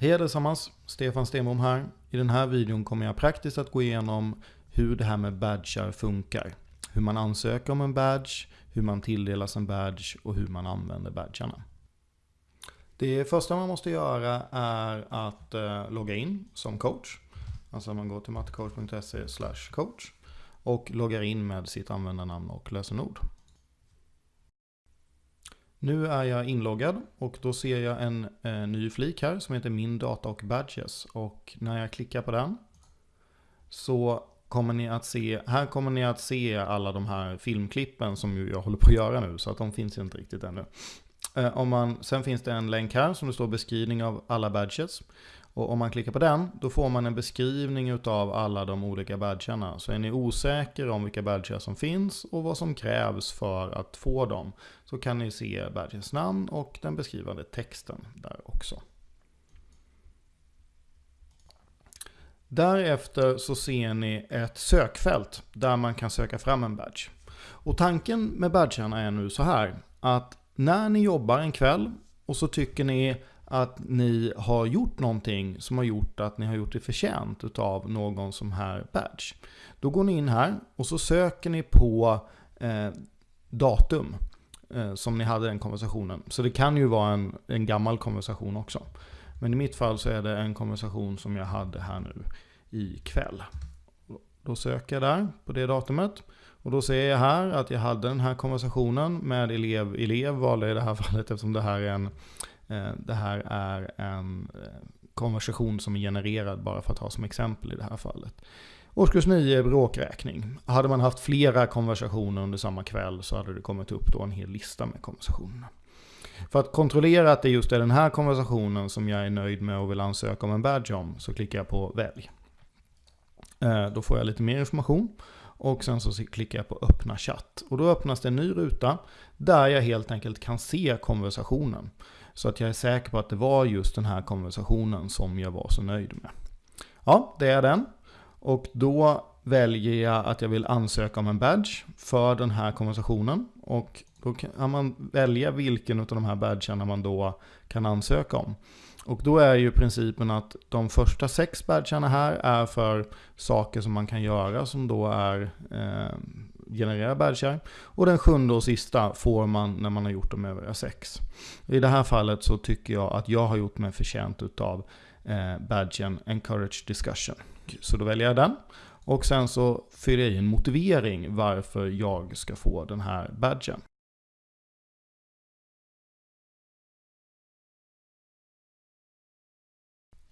Hej allesammans, Stefan Stenbom här. I den här videon kommer jag praktiskt att gå igenom hur det här med badgar funkar. Hur man ansöker om en badge, hur man tilldelas en badge och hur man använder badgarna. Det första man måste göra är att eh, logga in som coach. Alltså man går till mattecoach.se coach och loggar in med sitt användarnamn och lösenord. Nu är jag inloggad och då ser jag en eh, ny flik här som heter Min data och badges. Och när jag klickar på den så kommer ni att se, här kommer ni att se alla de här filmklippen som jag håller på att göra nu. Så att de finns inte riktigt ännu. Eh, om man, sen finns det en länk här som det står beskrivning av alla badges. Och om man klickar på den, då får man en beskrivning av alla de olika badgarna. Så är ni osäker om vilka badgar som finns och vad som krävs för att få dem, så kan ni se badgens namn och den beskrivande texten där också. Därefter så ser ni ett sökfält där man kan söka fram en badge. Och tanken med badgarna är nu så här, att när ni jobbar en kväll och så tycker ni att ni har gjort någonting som har gjort att ni har gjort det förtjänt av någon som här badge. Då går ni in här och så söker ni på eh, datum eh, som ni hade den konversationen. Så det kan ju vara en, en gammal konversation också. Men i mitt fall så är det en konversation som jag hade här nu ikväll. Då söker jag där på det datumet. Och då ser jag här att jag hade den här konversationen med elev. Elev valde i det här fallet eftersom det här är en Eh, det här är en eh, konversation som är genererad bara för att ha som exempel i det här fallet. Årskurs 9 är bråkräkning. Hade man haft flera konversationer under samma kväll så hade det kommit upp då en hel lista med konversationerna. För att kontrollera att det just är den här konversationen som jag är nöjd med och vill ansöka om en badge om så klickar jag på välj. Eh, då får jag lite mer information och sen så klickar jag på öppna chatt. Och då öppnas det en ny ruta där jag helt enkelt kan se konversationen. Så att jag är säker på att det var just den här konversationen som jag var så nöjd med. Ja, det är den. Och då väljer jag att jag vill ansöka om en badge för den här konversationen. Och då kan man välja vilken av de här badgarna man då kan ansöka om. Och då är ju principen att de första sex badgarna här är för saker som man kan göra som då är eh, generera badgar. Och den sjunde och sista får man när man har gjort de övriga sex. I det här fallet så tycker jag att jag har gjort mig förtjänt utav eh, badgen Encourage Discussion. Så då väljer jag den. Och sen så fyller jag i en motivering varför jag ska få den här badgen.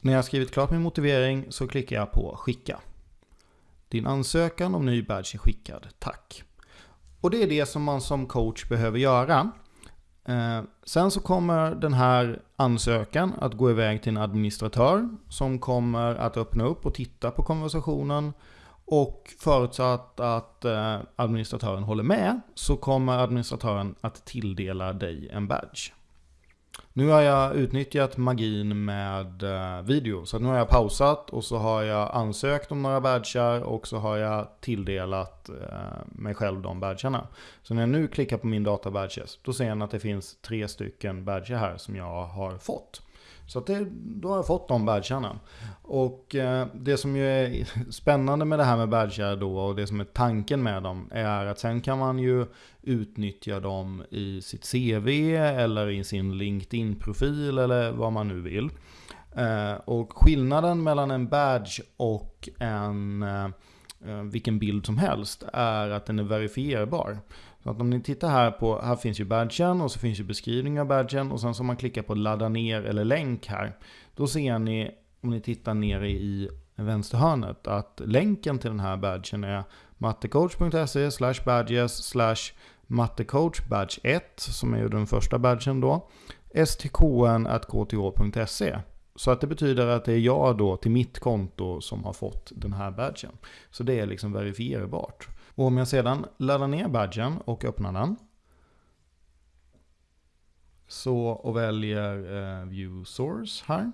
När jag har skrivit klart min motivering så klickar jag på skicka. Din ansökan om ny badge är skickad, tack. Och det är det som man som coach behöver göra. Eh, sen så kommer den här ansökan att gå iväg till en administratör som kommer att öppna upp och titta på konversationen. Och förutsatt att eh, administratören håller med så kommer administratören att tilldela dig en badge. Nu har jag utnyttjat magin med eh, video. Så nu har jag pausat och så har jag ansökt om några badgar och så har jag tilldelat eh, mig själv de badgarna. Så när jag nu klickar på min data badges, då ser jag att det finns tre stycken badgar här som jag har fått. Så det, då har jag fått de badgarna. Och eh, det som ju är spännande med det här med badgar då och det som är tanken med dem är att sen kan man ju utnyttja dem i sitt CV eller i sin LinkedIn-profil eller vad man nu vill. Eh, och skillnaden mellan en badge och en eh, Eh, vilken bild som helst är att den är verifierbar. Så att om ni tittar här på, här finns ju badgen och så finns ju beskrivning av badgen och sen så om man klickar på ladda ner eller länk här. Då ser ni, om ni tittar nere i vänsterhörnet, att länken till den här badgen är mattecoach.se slash badges slash mattecoach badge 1 som är ju den första badgen då. stkn.kth.se så att det betyder att det är jag då till mitt konto som har fått den här badgen. Så det är liksom verifierbart. Och om jag sedan laddar ner badgen och öppnar den. Så och väljer eh, View Source här.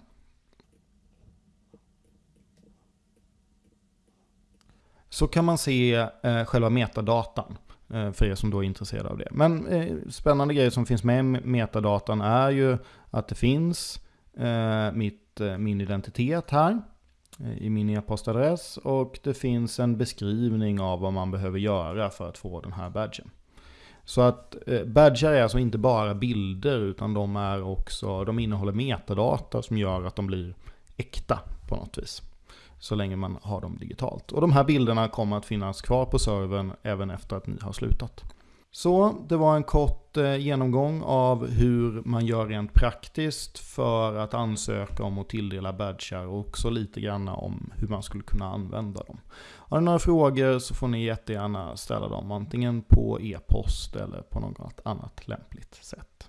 Så kan man se eh, själva metadatan eh, för er som då är intresserade av det. Men eh, spännande grejer som finns med i metadatan är ju att det finns eh, Eh, mitt mitt, min identitet här eh, i min e-postadress och det finns en beskrivning av vad man behöver göra för att få den här badgen. Så att eh, badgar är alltså inte bara bilder utan de, är också, de innehåller metadata som gör att de blir äkta på något vis. Så länge man har dem digitalt. Och de här bilderna kommer att finnas kvar på servern även efter att ni har slutat. Så det var en kort eh, genomgång av hur man gör rent praktiskt för att ansöka om och tilldela badgar och också lite grann om hur man skulle kunna använda dem. Har ni några frågor så får ni jättegärna ställa dem antingen på e-post eller på något annat lämpligt sätt.